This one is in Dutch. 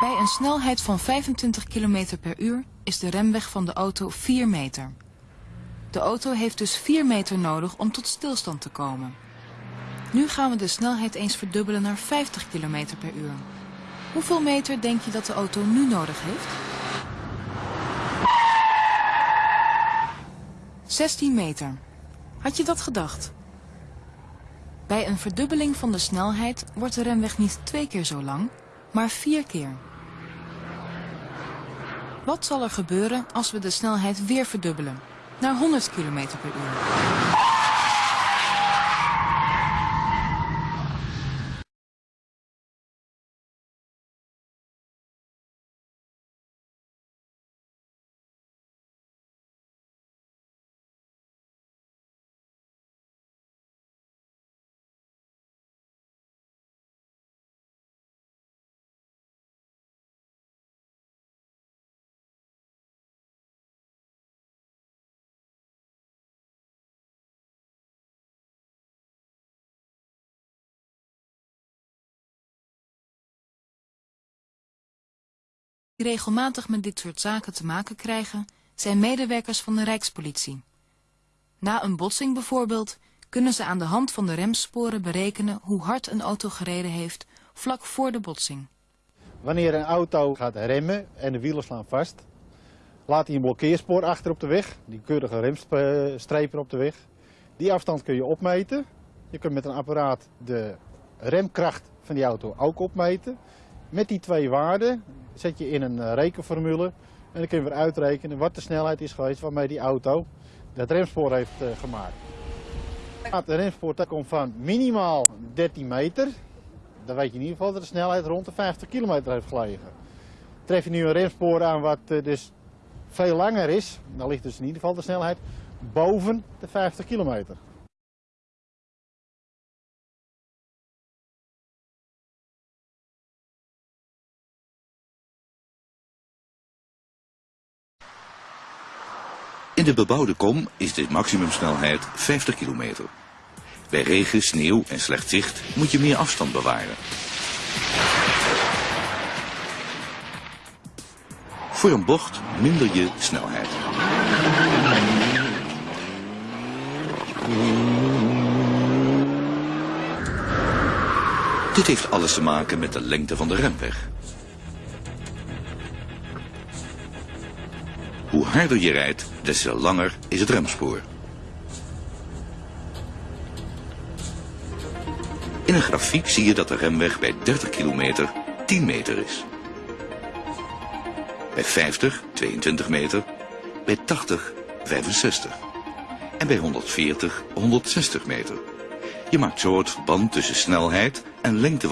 Bij een snelheid van 25 km per uur is de remweg van de auto 4 meter. De auto heeft dus 4 meter nodig om tot stilstand te komen. Nu gaan we de snelheid eens verdubbelen naar 50 km per uur. Hoeveel meter denk je dat de auto nu nodig heeft? 16 meter. Had je dat gedacht? Bij een verdubbeling van de snelheid wordt de remweg niet twee keer zo lang, maar vier keer. Wat zal er gebeuren als we de snelheid weer verdubbelen, naar 100 km per uur? Die regelmatig met dit soort zaken te maken krijgen, zijn medewerkers van de Rijkspolitie. Na een botsing bijvoorbeeld kunnen ze aan de hand van de remsporen berekenen hoe hard een auto gereden heeft vlak voor de botsing. Wanneer een auto gaat remmen en de wielen slaan vast, laat hij een blokkeerspoor achter op de weg, die keurige remstrepen op de weg. Die afstand kun je opmeten. Je kunt met een apparaat de remkracht van die auto ook opmeten. Met die twee waarden zet je in een eh, rekenformule en dan kun je weer uitrekenen wat de snelheid is geweest waarmee die auto het remspoor heeft eh, gemaakt. Het remspoor komt van minimaal 13 meter. Dan weet je in ieder geval dat de snelheid rond de 50 kilometer heeft gelegen. Tref je nu een remspoor aan wat eh, dus veel langer is, dan ligt dus in ieder geval de snelheid boven de 50 kilometer. De bebouwde kom is de maximumsnelheid 50 kilometer. Bij regen, sneeuw en slecht zicht moet je meer afstand bewaren. Voor een bocht minder je snelheid. Dit heeft alles te maken met de lengte van de remweg. Hoe harder je rijdt, des te langer is het remspoor. In een grafiek zie je dat de remweg bij 30 kilometer 10 meter is. Bij 50 22 meter, bij 80 65 en bij 140 160 meter. Je maakt zo het verband tussen snelheid en lengte